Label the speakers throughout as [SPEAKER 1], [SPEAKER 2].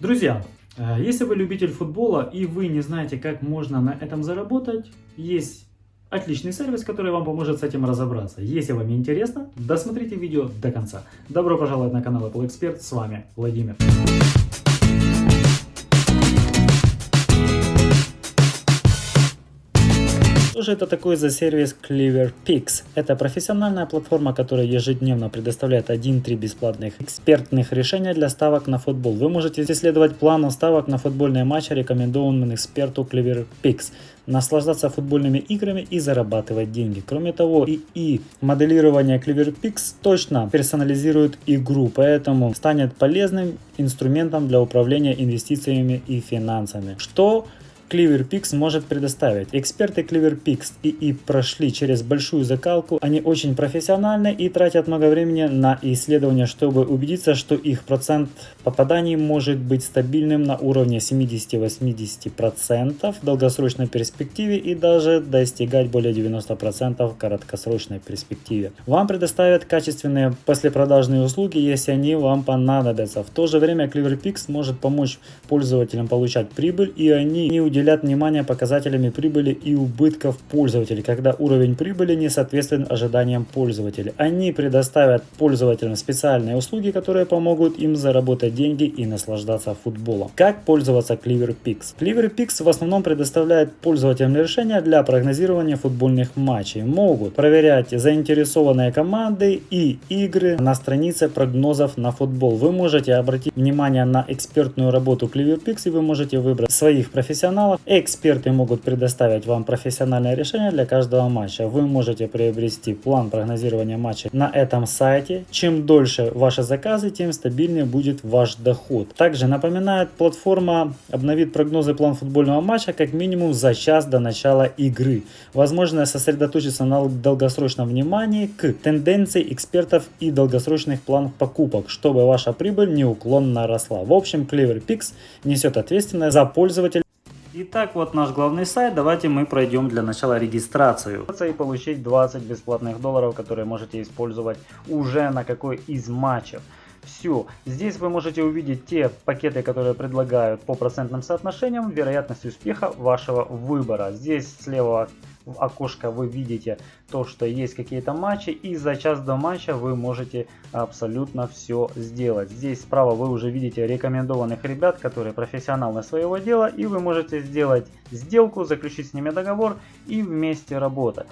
[SPEAKER 1] Друзья, э, если вы любитель футбола и вы не знаете, как можно на этом заработать, есть отличный сервис, который вам поможет с этим разобраться. Если вам интересно, досмотрите видео до конца. Добро пожаловать на канал Apple Expert, с вами Владимир. Же это такое за сервис CleverPix? Это профессиональная платформа, которая ежедневно предоставляет 1-3 бесплатных экспертных решения для ставок на футбол. Вы можете исследовать план ставок на футбольные матчи, рекомендованным эксперту CleverPix наслаждаться футбольными играми и зарабатывать деньги. Кроме того, и, и моделирование CleverPix точно персонализирует игру, поэтому станет полезным инструментом для управления инвестициями и финансами. Что CleverPix может предоставить. Эксперты CleverPix и, и прошли через большую закалку. Они очень профессиональны и тратят много времени на исследования, чтобы убедиться, что их процент попаданий может быть стабильным на уровне 70-80% в долгосрочной перспективе и даже достигать более 90% в краткосрочной перспективе. Вам предоставят качественные послепродажные услуги, если они вам понадобятся. В то же время CleverPix может помочь пользователям получать прибыль и они не уделят внимание показателями прибыли и убытков пользователей, когда уровень прибыли не соответствует ожиданиям пользователей. Они предоставят пользователям специальные услуги, которые помогут им заработать деньги и наслаждаться футболом. Как пользоваться CleverPix? CleverPix в основном предоставляет пользователям решения для прогнозирования футбольных матчей. Могут проверять заинтересованные команды и игры на странице прогнозов на футбол. Вы можете обратить внимание на экспертную работу CleverPix и вы можете выбрать своих профессионалов каналов. Эксперты могут предоставить вам профессиональное решение для каждого матча. Вы можете приобрести план прогнозирования матча на этом сайте. Чем дольше ваши заказы, тем стабильнее будет ваш доход. Также напоминает, платформа обновит прогнозы план футбольного матча как минимум за час до начала игры. Возможно сосредоточиться на долгосрочном внимании к тенденции экспертов и долгосрочных планов покупок, чтобы ваша прибыль неуклонно росла. В общем, CleverPix несет ответственность за пользователя Итак, вот наш главный сайт. Давайте мы пройдем для начала регистрацию. И получить 20 бесплатных долларов, которые можете использовать уже на какой из матчев. Все. Здесь вы можете увидеть те пакеты, которые предлагают по процентным соотношениям, вероятность успеха вашего выбора. Здесь слева в окошко вы видите то, что есть какие-то матчи, и за час до матча вы можете абсолютно все сделать. Здесь справа вы уже видите рекомендованных ребят, которые профессионалы своего дела, и вы можете сделать сделку, заключить с ними договор и вместе работать.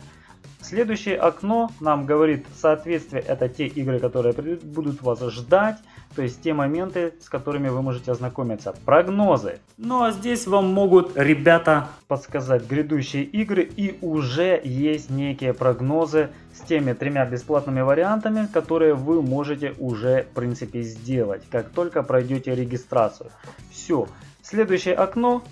[SPEAKER 1] Следующее окно нам говорит соответствие, это те игры, которые будут вас ждать, то есть те моменты, с которыми вы можете ознакомиться. Прогнозы. Ну а здесь вам могут ребята подсказать грядущие игры и уже есть некие прогнозы с теми тремя бесплатными вариантами, которые вы можете уже в принципе сделать, как только пройдете регистрацию. Все. Следующее окно.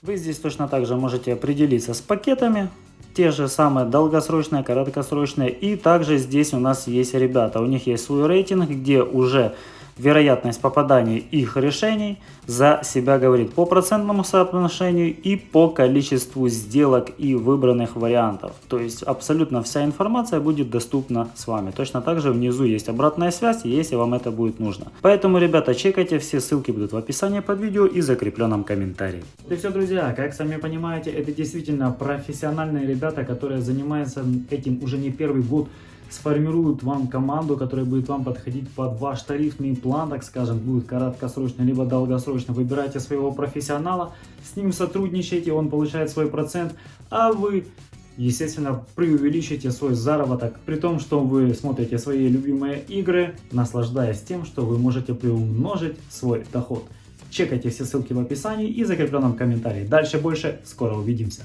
[SPEAKER 1] Вы здесь точно так же можете определиться с пакетами те же самые долгосрочные, короткосрочные. И также здесь у нас есть ребята, у них есть свой рейтинг, где уже вероятность попадания их решений за себя говорит по процентному соотношению и по количеству сделок и выбранных вариантов. То есть абсолютно вся информация будет доступна с вами. Точно так же внизу есть обратная связь, если вам это будет нужно. Поэтому, ребята, чекайте, все ссылки будут в описании под видео и закрепленном комментарии. И все, друзья, как сами понимаете, это действительно профессиональные ребята, которые занимаются этим уже не первый год сформируют вам команду, которая будет вам подходить под ваш тарифный план, так скажем, будет короткосрочно, либо долгосрочно. Выбирайте своего профессионала, с ним сотрудничайте, он получает свой процент, а вы естественно, преувеличите свой заработок, при том, что вы смотрите свои любимые игры, наслаждаясь тем, что вы можете приумножить свой доход. Чекайте все ссылки в описании и закрепленном комментарии. Дальше больше, скоро увидимся.